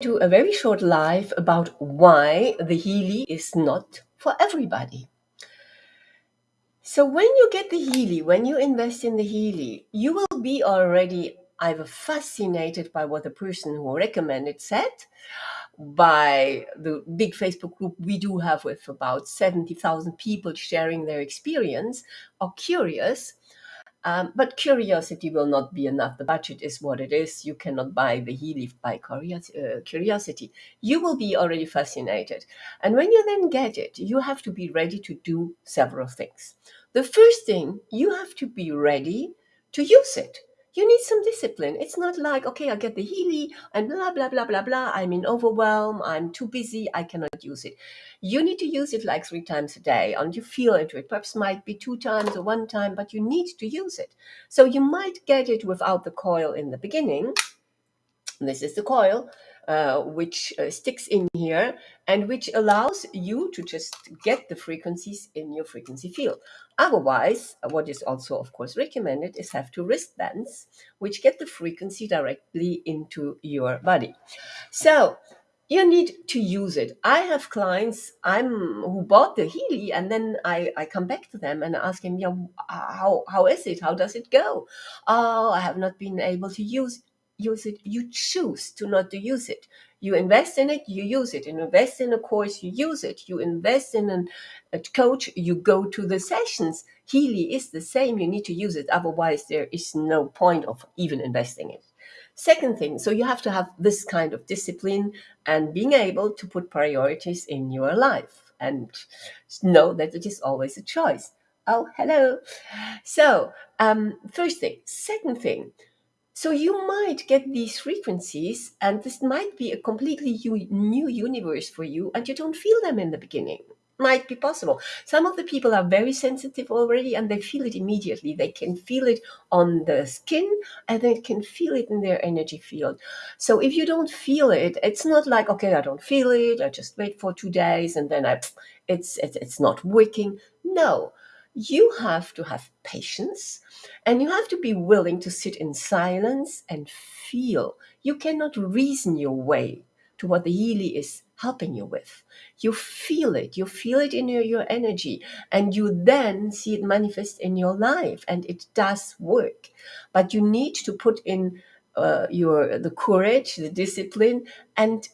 do a very short live about why the Healy is not for everybody. So when you get the Healy, when you invest in the Healy, you will be already either fascinated by what the person who recommended said, by the big Facebook group we do have with about 70,000 people sharing their experience, or curious, um, but curiosity will not be enough. The budget is what it is. You cannot buy the Healy by uh, curiosity. You will be already fascinated. And when you then get it, you have to be ready to do several things. The first thing, you have to be ready to use it you need some discipline. It's not like, okay, I get the Healy and blah, blah, blah, blah, blah. I'm in overwhelm. I'm too busy. I cannot use it. You need to use it like three times a day and you feel into it. Perhaps might be two times or one time, but you need to use it. So you might get it without the coil in the beginning. This is the coil. Uh, which uh, sticks in here and which allows you to just get the frequencies in your frequency field. Otherwise, what is also, of course, recommended is have two wristbands which get the frequency directly into your body. So you need to use it. I have clients I'm who bought the Healy and then I, I come back to them and ask him, yeah, how, how is it? How does it go? Oh, I have not been able to use use it, you choose to not to use it. You invest in it, you use it. You invest in a course, you use it. You invest in an, a coach, you go to the sessions. Healy is the same. You need to use it. Otherwise, there is no point of even investing it. Second thing, so you have to have this kind of discipline and being able to put priorities in your life and know that it is always a choice. Oh, hello. So, um, first thing. Second thing, so you might get these frequencies, and this might be a completely new universe for you, and you don't feel them in the beginning. Might be possible. Some of the people are very sensitive already, and they feel it immediately. They can feel it on the skin, and they can feel it in their energy field. So if you don't feel it, it's not like okay, I don't feel it. I just wait for two days, and then I, it's it's, it's not working. No, you have to have patience and you have to be willing to sit in silence and feel. You cannot reason your way to what the Healy is helping you with. You feel it, you feel it in your, your energy, and you then see it manifest in your life, and it does work. But you need to put in uh, your the courage, the discipline, and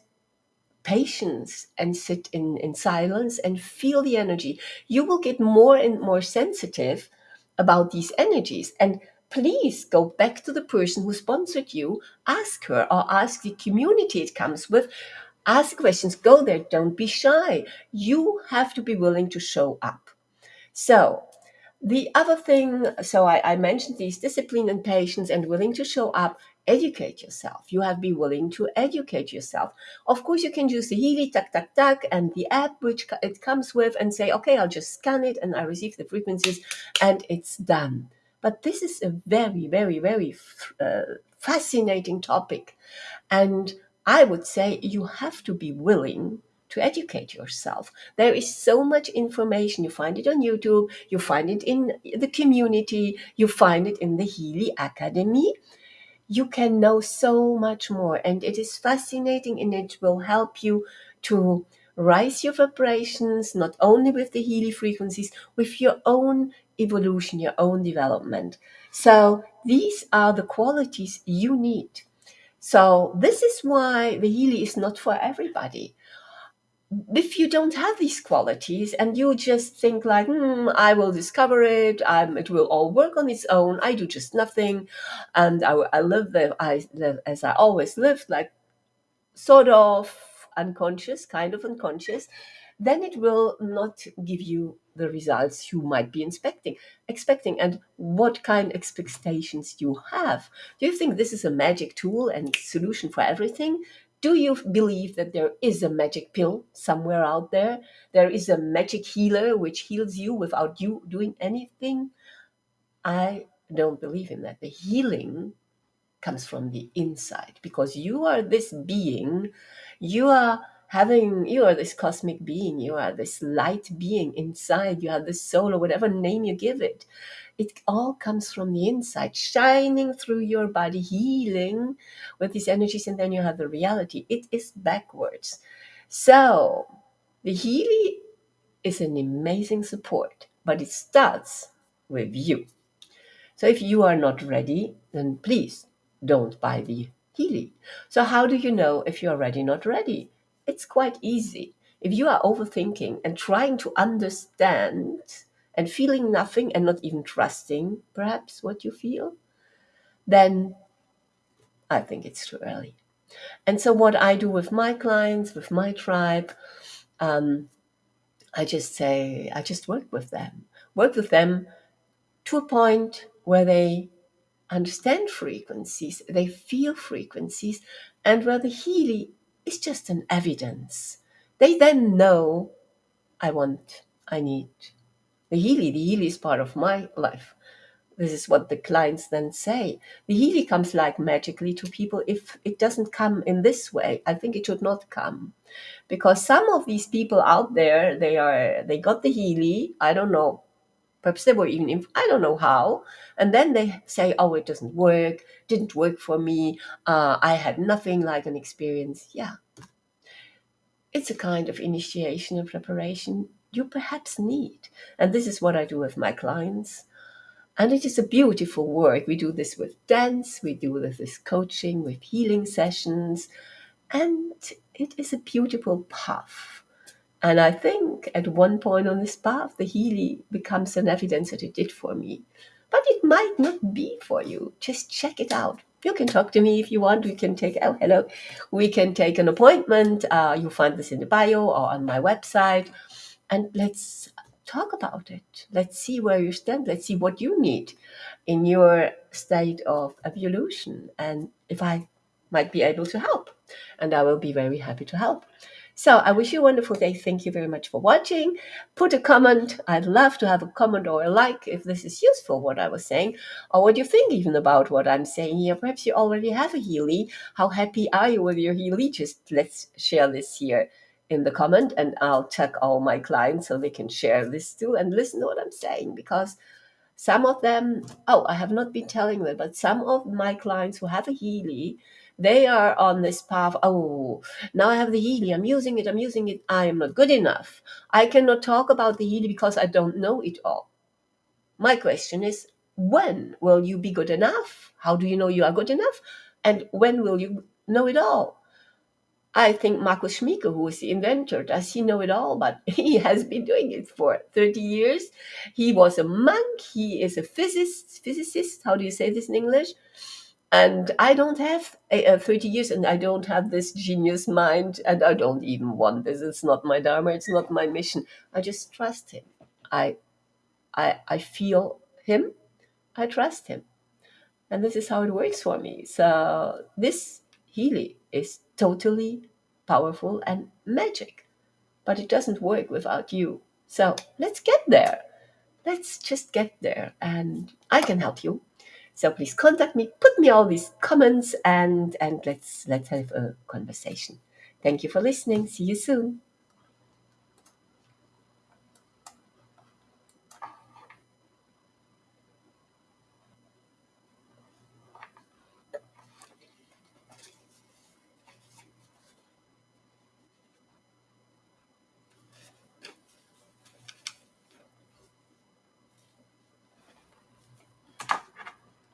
patience and sit in, in silence and feel the energy, you will get more and more sensitive about these energies. And please go back to the person who sponsored you, ask her or ask the community it comes with. Ask questions, go there, don't be shy. You have to be willing to show up. So, the other thing, so I, I mentioned these discipline and patience and willing to show up educate yourself. You have to be willing to educate yourself. Of course, you can use the Healy, tuck, tuck, tuck, and the app which it comes with and say, okay, I'll just scan it and I receive the frequencies and it's done. But this is a very, very, very uh, fascinating topic. And I would say you have to be willing to educate yourself. There is so much information. You find it on YouTube, you find it in the community, you find it in the Healy Academy you can know so much more and it is fascinating and it will help you to rise your vibrations not only with the Healy frequencies with your own evolution your own development so these are the qualities you need so this is why the Healy is not for everybody if you don't have these qualities and you just think like hmm, i will discover it um, it will all work on its own i do just nothing and i, I live the, I live as i always lived like sort of unconscious kind of unconscious then it will not give you the results you might be expecting expecting. And what kind of expectations you have? Do you think this is a magic tool and solution for everything do you believe that there is a magic pill somewhere out there? There is a magic healer which heals you without you doing anything? I don't believe in that. The healing comes from the inside because you are this being, you are having you are this cosmic being you are this light being inside you have this soul or whatever name you give it it all comes from the inside shining through your body healing with these energies and then you have the reality. It is backwards. So the Healy is an amazing support but it starts with you. So if you are not ready then please don't buy the Healy so how do you know if you're ready not ready? It's quite easy. If you are overthinking and trying to understand and feeling nothing and not even trusting perhaps what you feel, then I think it's too early. And so, what I do with my clients, with my tribe, um, I just say, I just work with them, work with them to a point where they understand frequencies, they feel frequencies, and where the Healy is just an evidence. They then know I want, I need the Healy, The Healy is part of my life. This is what the clients then say. The Healy comes like magically to people if it doesn't come in this way. I think it should not come. Because some of these people out there, they are they got the Healy, I don't know. Perhaps they were even I don't know how. And then they say, oh, it doesn't work, didn't work for me. Uh, I had nothing like an experience. Yeah. It's a kind of initiation and preparation you perhaps need. And this is what I do with my clients. And it is a beautiful work. We do this with dance, we do this with coaching, with healing sessions, and it is a beautiful path. And I think at one point on this path, the Healy becomes an evidence that it did for me. But it might not be for you. Just check it out. You can talk to me if you want. We can take, oh, hello. We can take an appointment. Uh, you'll find this in the bio or on my website. And let's talk about it. Let's see where you stand. Let's see what you need in your state of evolution and if I might be able to help. And I will be very happy to help. So I wish you a wonderful day. Thank you very much for watching. Put a comment. I'd love to have a comment or a like if this is useful, what I was saying, or what you think even about what I'm saying here. Perhaps you already have a Healy. How happy are you with your Healy? Just let's share this here in the comment and I'll tag all my clients so they can share this too and listen to what I'm saying because some of them, oh, I have not been telling them, but some of my clients who have a Healy, they are on this path. Oh, now I have the Healy. I'm using it. I'm using it. I am not good enough. I cannot talk about the Healy because I don't know it all. My question is, when will you be good enough? How do you know you are good enough? And when will you know it all? I think Markus Schmieke, who is the inventor, does he know it all? But he has been doing it for 30 years. He was a monk. He is a physicist. Physicist. How do you say this in English? And I don't have uh, 30 years, and I don't have this genius mind, and I don't even want this. It's not my dharma. It's not my mission. I just trust him. I, I, I feel him. I trust him, and this is how it works for me. So this Healy is totally powerful and magic. But it doesn't work without you. So let's get there. Let's just get there and I can help you. So please contact me, put me all these comments and and let's let's have a conversation. Thank you for listening. See you soon.